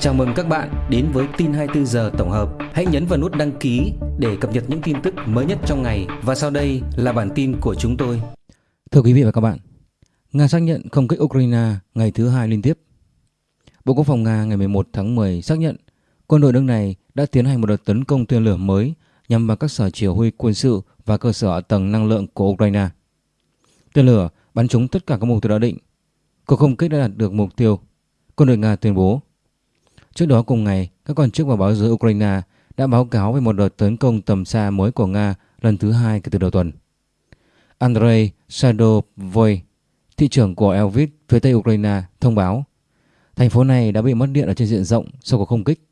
Chào mừng các bạn đến với tin 24 giờ tổng hợp. Hãy nhấn vào nút đăng ký để cập nhật những tin tức mới nhất trong ngày và sau đây là bản tin của chúng tôi. Thưa quý vị và các bạn, Nga xác nhận không kích Ukraine ngày thứ hai liên tiếp. Bộ Quốc phòng Nga ngày 11 tháng 10 xác nhận quân đội nước này đã tiến hành một đợt tấn công tên lửa mới nhằm vào các sở chỉ huy quân sự và cơ sở tầng năng lượng của Ukraine. Tên lửa bắn trúng tất cả các mục tiêu đã định. Cuộc không kích đã đạt được mục tiêu, quân đội Nga tuyên bố. Trước đó cùng ngày, các quan chức và báo giới Ukraine đã báo cáo về một đợt tấn công tầm xa mới của Nga lần thứ hai kể từ đầu tuần. Andrei Sadovoy, thị trưởng của Elvis phía tây Ukraine, thông báo thành phố này đã bị mất điện ở trên diện rộng sau cuộc không kích.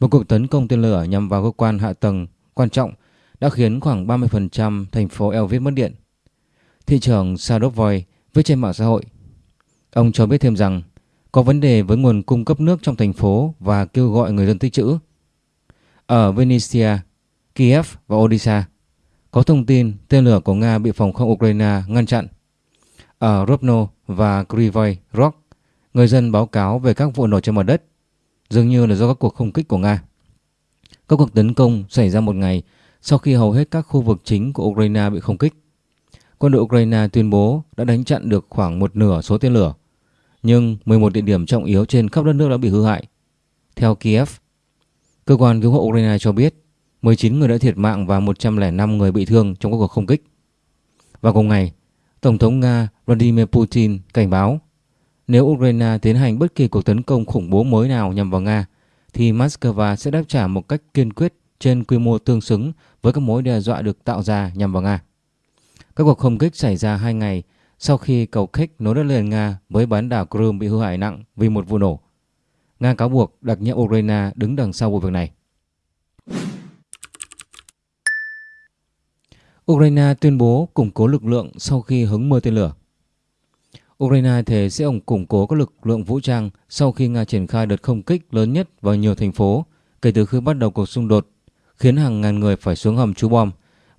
Một cuộc tấn công tên lửa nhằm vào cơ quan hạ tầng quan trọng đã khiến khoảng 30% thành phố Elvis mất điện. Thị trưởng Sadovoy viết trên mạng xã hội. Ông cho biết thêm rằng có vấn đề với nguồn cung cấp nước trong thành phố và kêu gọi người dân tích trữ. Ở Venetia, Kiev và Odessa, có thông tin tên lửa của Nga bị phòng không Ukraine ngăn chặn. Ở Rovno và Kryvyi Rog, người dân báo cáo về các vụ nổ trên mặt đất, dường như là do các cuộc không kích của Nga. Các cuộc tấn công xảy ra một ngày sau khi hầu hết các khu vực chính của Ukraine bị không kích. Quân đội Ukraine tuyên bố đã đánh chặn được khoảng một nửa số tên lửa nhưng 11 địa điểm trọng yếu trên khắp đất nước đã bị hư hại. Theo Kiev, cơ quan cứu hộ Ukraine cho biết 19 người đã thiệt mạng và 105 người bị thương trong các cuộc không kích. Và cùng ngày, Tổng thống Nga Vladimir Putin cảnh báo nếu Ukraine tiến hành bất kỳ cuộc tấn công khủng bố mới nào nhằm vào Nga thì Moscow sẽ đáp trả một cách kiên quyết trên quy mô tương xứng với các mối đe dọa được tạo ra nhằm vào Nga. Các cuộc không kích xảy ra hai ngày sau khi cầu khích nối đất liền Nga với bán đảo Crimea bị hư hại nặng vì một vụ nổ. Nga cáo buộc đặc nhiệm Ukraine đứng đằng sau vụ việc này. Ukraine tuyên bố củng cố lực lượng sau khi hứng mưa tên lửa. Ukraine thề sẽ ủng củng cố các lực lượng vũ trang sau khi Nga triển khai đợt không kích lớn nhất vào nhiều thành phố kể từ khi bắt đầu cuộc xung đột, khiến hàng ngàn người phải xuống hầm trú bom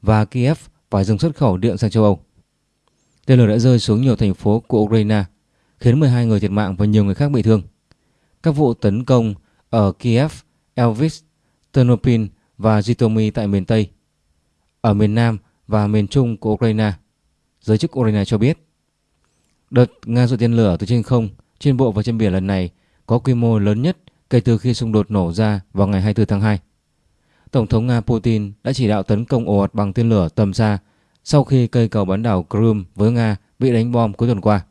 và Kiev phải dừng xuất khẩu điện sang châu Âu. Tên lửa đã rơi xuống nhiều thành phố của Ukraine, khiến 12 người thiệt mạng và nhiều người khác bị thương. Các vụ tấn công ở Kiev, Elvis, Ternopil và Zhytomyr tại miền Tây, ở miền Nam và miền Trung của Ukraine. Giới chức Ukraine cho biết, đợt Nga dội tên lửa từ trên không, trên bộ và trên biển lần này có quy mô lớn nhất kể từ khi xung đột nổ ra vào ngày 24 tháng 2. Tổng thống Nga Putin đã chỉ đạo tấn công ồ ạt bằng tên lửa tầm xa sau khi cây cầu bán đảo Crimea với Nga bị đánh bom cuối tuần qua,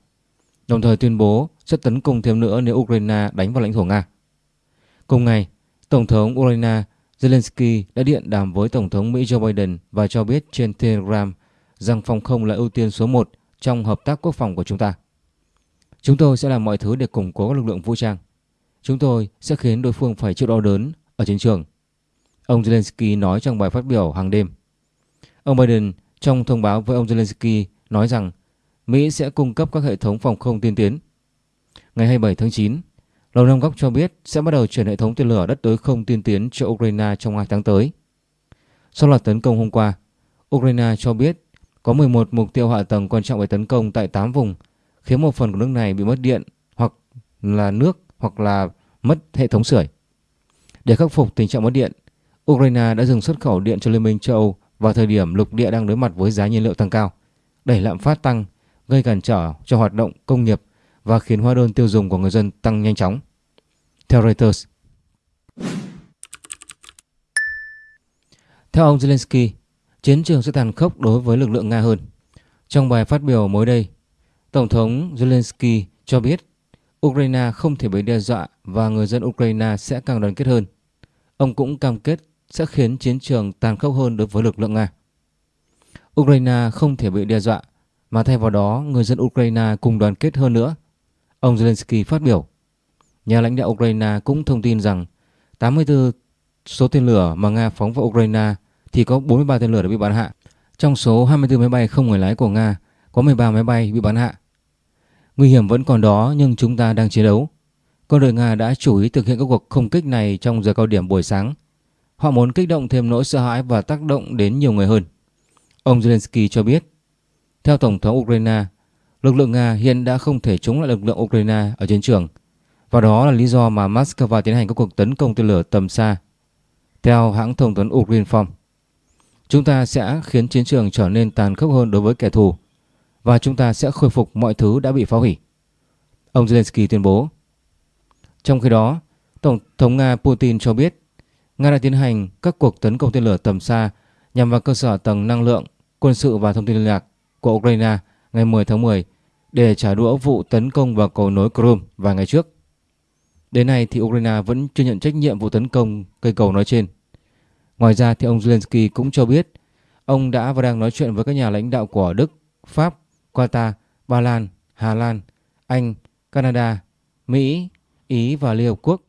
đồng thời tuyên bố sẽ tấn công thêm nữa nếu Ukraine đánh vào lãnh thổ Nga. Cùng ngày, Tổng thống Ukraine Zelensky đã điện đàm với Tổng thống Mỹ Joe Biden và cho biết trên Telegram rằng phòng không là ưu tiên số 1 trong hợp tác quốc phòng của chúng ta. Chúng tôi sẽ làm mọi thứ để củng cố các lực lượng vũ trang. Chúng tôi sẽ khiến đối phương phải chịu đau đớn ở chiến trường. Ông Zelensky nói trong bài phát biểu hàng đêm. Ông Biden trong thông báo với ông Zelensky nói rằng Mỹ sẽ cung cấp các hệ thống phòng không tiên tiến. Ngày 27 tháng 9, Lầu Năm Góc cho biết sẽ bắt đầu chuyển hệ thống tên lửa đất đối không tiên tiến cho Ukraine trong 2 tháng tới. Sau loạt tấn công hôm qua, Ukraine cho biết có 11 mục tiêu hạ tầng quan trọng bị tấn công tại 8 vùng, khiến một phần của nước này bị mất điện hoặc là nước hoặc là mất hệ thống sưởi. Để khắc phục tình trạng mất điện, Ukraine đã dừng xuất khẩu điện cho Liên minh châu Âu vào thời điểm lục địa đang đối mặt với giá nhiên liệu tăng cao, đẩy lạm phát tăng, gây cản trở cho hoạt động công nghiệp và khiến hóa đơn tiêu dùng của người dân tăng nhanh chóng. Theo Reuters, theo ông Zelensky, chiến trường sẽ tàn khốc đối với lực lượng Nga hơn. Trong bài phát biểu mới đây, Tổng thống Zelensky cho biết Ukraine không thể bị đe dọa và người dân Ukraine sẽ càng đoàn kết hơn. Ông cũng cam kết sẽ khiến chiến trường tàn khốc hơn đối với lực lượng Nga. Ukraine không thể bị đe dọa, mà thay vào đó người dân Ukraine cùng đoàn kết hơn nữa. Ông Zelensky phát biểu. Nhà lãnh đạo Ukraine cũng thông tin rằng 84 số tên lửa mà Nga phóng vào Ukraine thì có 43 tên lửa đã bị bắn hạ. Trong số 24 máy bay không người lái của Nga, có 13 máy bay bị bắn hạ. Nguy hiểm vẫn còn đó nhưng chúng ta đang chiến đấu. Quân đội Nga đã chủ ý thực hiện các cuộc không kích này trong giờ cao điểm buổi sáng Họ muốn kích động thêm nỗi sợ hãi và tác động đến nhiều người hơn. Ông Zelensky cho biết, theo Tổng thống Ukraine, lực lượng Nga hiện đã không thể chống lại lực lượng Ukraine ở chiến trường Và đó là lý do mà Moscow tiến hành các cuộc tấn công tên lửa tầm xa. Theo hãng thông tấn Ukrinform, chúng ta sẽ khiến chiến trường trở nên tàn khốc hơn đối với kẻ thù và chúng ta sẽ khôi phục mọi thứ đã bị phá hủy. Ông Zelensky tuyên bố. Trong khi đó, Tổng thống Nga Putin cho biết Nga đã tiến hành các cuộc tấn công tên lửa tầm xa nhằm vào cơ sở tầng năng lượng, quân sự và thông tin liên lạc của Ukraine ngày 10 tháng 10 để trả đũa vụ tấn công vào cầu nối Crimea vài ngày trước. Đến nay thì Ukraine vẫn chưa nhận trách nhiệm vụ tấn công cây cầu nói trên. Ngoài ra thì ông Zelensky cũng cho biết ông đã và đang nói chuyện với các nhà lãnh đạo của Đức, Pháp, Qatar, Ba Lan, Hà Lan, Anh, Canada, Mỹ, Ý và Liên Hợp Quốc.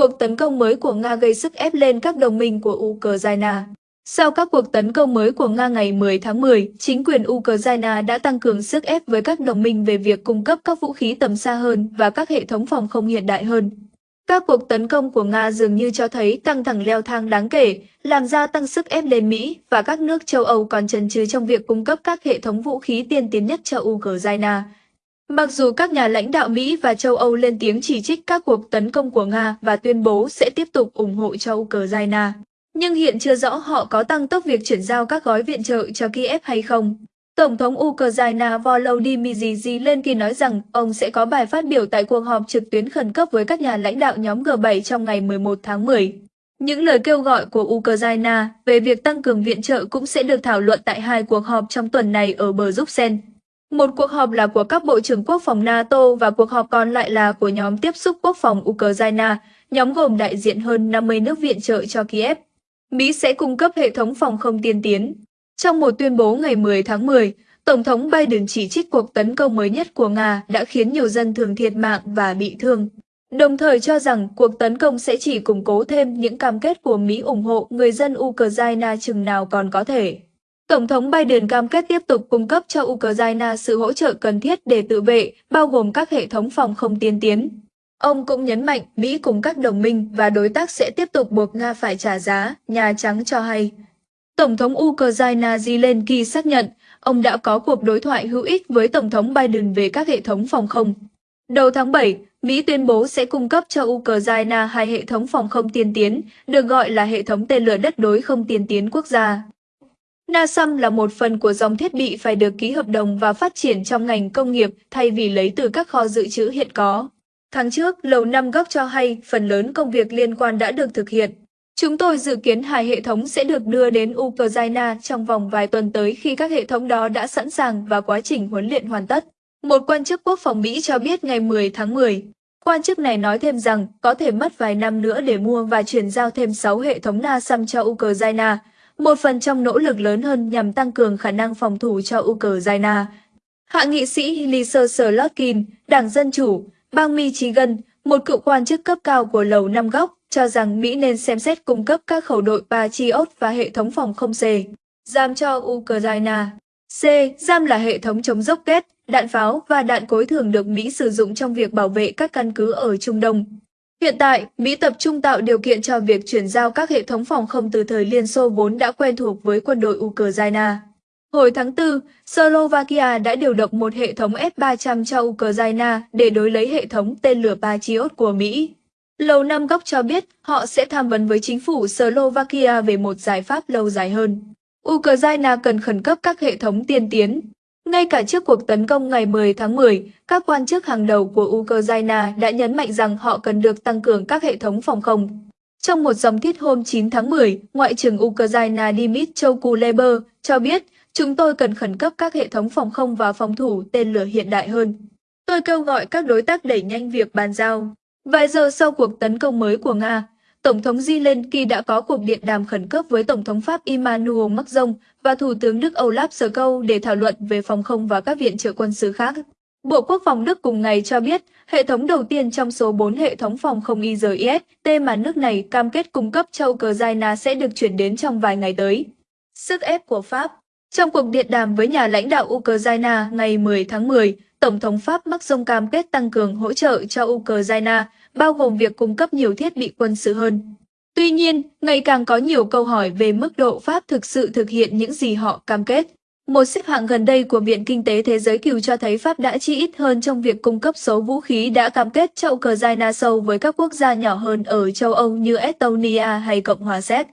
Cuộc tấn công mới của Nga gây sức ép lên các đồng minh của Ukraine. Sau các cuộc tấn công mới của Nga ngày 10 tháng 10, chính quyền Ukraine đã tăng cường sức ép với các đồng minh về việc cung cấp các vũ khí tầm xa hơn và các hệ thống phòng không hiện đại hơn. Các cuộc tấn công của Nga dường như cho thấy căng thẳng leo thang đáng kể, làm gia tăng sức ép lên Mỹ và các nước châu Âu còn chần chừ trong việc cung cấp các hệ thống vũ khí tiên tiến nhất cho Ukraine. Mặc dù các nhà lãnh đạo Mỹ và châu Âu lên tiếng chỉ trích các cuộc tấn công của Nga và tuyên bố sẽ tiếp tục ủng hộ cho Ukraine, nhưng hiện chưa rõ họ có tăng tốc việc chuyển giao các gói viện trợ cho Kiev hay không. Tổng thống Ukraine Volodymyr Zelensky nói rằng ông sẽ có bài phát biểu tại cuộc họp trực tuyến khẩn cấp với các nhà lãnh đạo nhóm G7 trong ngày 11 tháng 10. Những lời kêu gọi của Ukraine về việc tăng cường viện trợ cũng sẽ được thảo luận tại hai cuộc họp trong tuần này ở bờ Bruxelles. Một cuộc họp là của các bộ trưởng quốc phòng NATO và cuộc họp còn lại là của nhóm tiếp xúc quốc phòng Ukraine, nhóm gồm đại diện hơn 50 nước viện trợ cho Kiev. Mỹ sẽ cung cấp hệ thống phòng không tiên tiến. Trong một tuyên bố ngày 10 tháng 10, Tổng thống Biden chỉ trích cuộc tấn công mới nhất của Nga đã khiến nhiều dân thường thiệt mạng và bị thương, đồng thời cho rằng cuộc tấn công sẽ chỉ củng cố thêm những cam kết của Mỹ ủng hộ người dân Ukraine chừng nào còn có thể. Tổng thống Biden cam kết tiếp tục cung cấp cho Ukraine sự hỗ trợ cần thiết để tự vệ, bao gồm các hệ thống phòng không tiên tiến. Ông cũng nhấn mạnh Mỹ cùng các đồng minh và đối tác sẽ tiếp tục buộc Nga phải trả giá, Nhà Trắng cho hay. Tổng thống Ukraine Zelensky xác nhận ông đã có cuộc đối thoại hữu ích với Tổng thống Biden về các hệ thống phòng không. Đầu tháng 7, Mỹ tuyên bố sẽ cung cấp cho Ukraine hai hệ thống phòng không tiên tiến, được gọi là hệ thống tên lửa đất đối không tiên tiến quốc gia. NASAM là một phần của dòng thiết bị phải được ký hợp đồng và phát triển trong ngành công nghiệp thay vì lấy từ các kho dự trữ hiện có. Tháng trước, Lầu Năm Góc cho hay phần lớn công việc liên quan đã được thực hiện. Chúng tôi dự kiến hai hệ thống sẽ được đưa đến Ukraine trong vòng vài tuần tới khi các hệ thống đó đã sẵn sàng và quá trình huấn luyện hoàn tất. Một quan chức quốc phòng Mỹ cho biết ngày 10 tháng 10. Quan chức này nói thêm rằng có thể mất vài năm nữa để mua và chuyển giao thêm 6 hệ thống NASAM cho Ukraine, một phần trong nỗ lực lớn hơn nhằm tăng cường khả năng phòng thủ cho Ukraine. Hạ nghị sĩ Lisa Slotkin, Đảng Dân Chủ, bang Michigan, một cựu quan chức cấp cao của Lầu Năm Góc, cho rằng Mỹ nên xem xét cung cấp các khẩu đội Patriot và hệ thống phòng không C. Giam cho Ukraine. C. Giam là hệ thống chống dốc kết, đạn pháo và đạn cối thường được Mỹ sử dụng trong việc bảo vệ các căn cứ ở Trung Đông. Hiện tại, Mỹ tập trung tạo điều kiện cho việc chuyển giao các hệ thống phòng không từ thời Liên Xô vốn đã quen thuộc với quân đội Ukraine. Hồi tháng 4, Slovakia đã điều động một hệ thống S-300 cho Ukraine để đối lấy hệ thống tên lửa Patriot của Mỹ. Lầu Năm Góc cho biết họ sẽ tham vấn với chính phủ Slovakia về một giải pháp lâu dài hơn. Ukraine cần khẩn cấp các hệ thống tiên tiến. Ngay cả trước cuộc tấn công ngày 10 tháng 10, các quan chức hàng đầu của Ukraine đã nhấn mạnh rằng họ cần được tăng cường các hệ thống phòng không. Trong một dòng thiết hôm 9 tháng 10, Ngoại trưởng Ukraine Dmytro Kuleba cho biết chúng tôi cần khẩn cấp các hệ thống phòng không và phòng thủ tên lửa hiện đại hơn. Tôi kêu gọi các đối tác đẩy nhanh việc bàn giao. Vài giờ sau cuộc tấn công mới của Nga, Tổng thống Zelensky đã có cuộc điện đàm khẩn cấp với Tổng thống Pháp Emmanuel Macron và Thủ tướng Đức Olaf Scholz để thảo luận về phòng không và các viện trợ quân sự khác. Bộ Quốc phòng Đức cùng ngày cho biết, hệ thống đầu tiên trong số 4 hệ thống phòng không IRIS-T mà nước này cam kết cung cấp cho Ukraine sẽ được chuyển đến trong vài ngày tới. Sức ép của Pháp Trong cuộc điện đàm với nhà lãnh đạo Ukraine ngày 10 tháng 10, Tổng thống Pháp Macron cam kết tăng cường hỗ trợ cho Ukraine, bao gồm việc cung cấp nhiều thiết bị quân sự hơn. Tuy nhiên, ngày càng có nhiều câu hỏi về mức độ Pháp thực sự thực hiện những gì họ cam kết. Một xếp hạng gần đây của Viện Kinh tế Thế giới Kiều cho thấy Pháp đã chi ít hơn trong việc cung cấp số vũ khí đã cam kết cho Ukraine sâu với các quốc gia nhỏ hơn ở châu Âu như Estonia hay Cộng hòa Séc.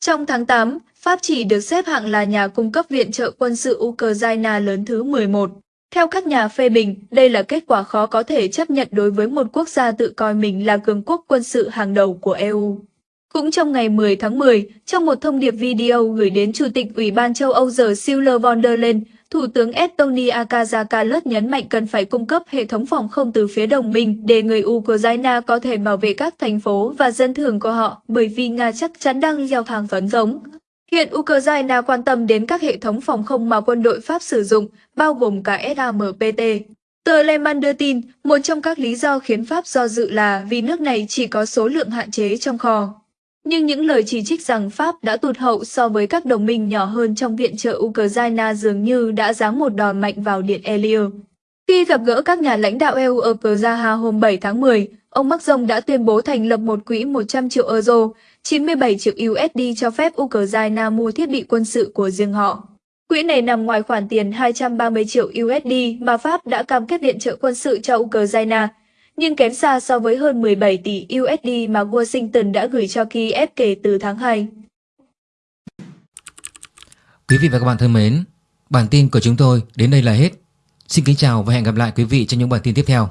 Trong tháng 8, Pháp chỉ được xếp hạng là nhà cung cấp viện trợ quân sự Ukraine lớn thứ 11. Theo các nhà phê bình, đây là kết quả khó có thể chấp nhận đối với một quốc gia tự coi mình là cường quốc quân sự hàng đầu của EU. Cũng trong ngày 10 tháng 10, trong một thông điệp video gửi đến Chủ tịch Ủy ban châu Âu giờ Siller von der Leyen, Thủ tướng Estonia Kaja Kallas nhấn mạnh cần phải cung cấp hệ thống phòng không từ phía đồng minh để người Ukraine có thể bảo vệ các thành phố và dân thường của họ, bởi vì Nga chắc chắn đang gieo thang phấn giống. Hiện Ukraine quan tâm đến các hệ thống phòng không mà quân đội Pháp sử dụng, bao gồm cả SAMPT. Tờ Le Monde đưa tin, một trong các lý do khiến Pháp do dự là vì nước này chỉ có số lượng hạn chế trong kho. Nhưng những lời chỉ trích rằng Pháp đã tụt hậu so với các đồng minh nhỏ hơn trong viện trợ Ukraine dường như đã giáng một đòn mạnh vào Điện Elio. Khi gặp gỡ các nhà lãnh đạo EU ở Praha hôm 7 tháng 10, ông Macron đã tuyên bố thành lập một quỹ 100 triệu euro, 97 triệu USD cho phép Ukraine mua thiết bị quân sự của riêng họ. Quỹ này nằm ngoài khoản tiền 230 triệu USD mà Pháp đã cam kết viện trợ quân sự cho Ukraine, nhưng kém xa so với hơn 17 tỷ USD mà Washington đã gửi cho Kiev kể từ tháng 2. Quý vị và các bạn thân mến, bản tin của chúng tôi đến đây là hết. Xin kính chào và hẹn gặp lại quý vị trong những bản tin tiếp theo.